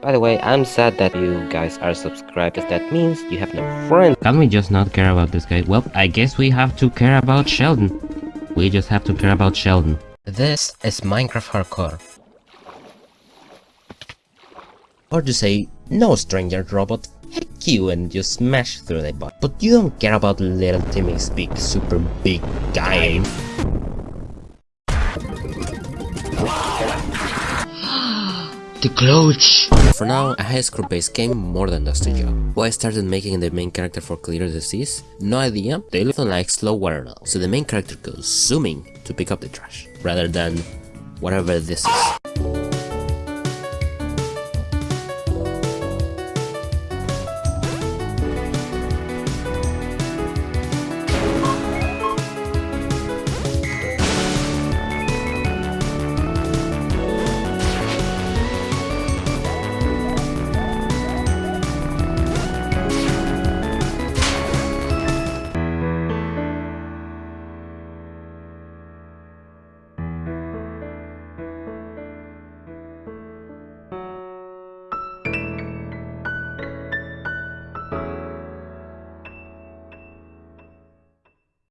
By the way, I'm sad that you guys are subscribed, because that means you have no friends. Can we just not care about this guy? Well, I guess we have to care about Sheldon. We just have to care about Sheldon. This is Minecraft Hardcore. Or to say, no stranger robot, heck you and you smash through the butt. But you don't care about little Timmy's big, super big guy. The! For now, a high score based game more than does the job. Why I started making the main character for clear disease? No idea, they look like slow water now. So the main character goes zooming to pick up the trash, rather than whatever this is.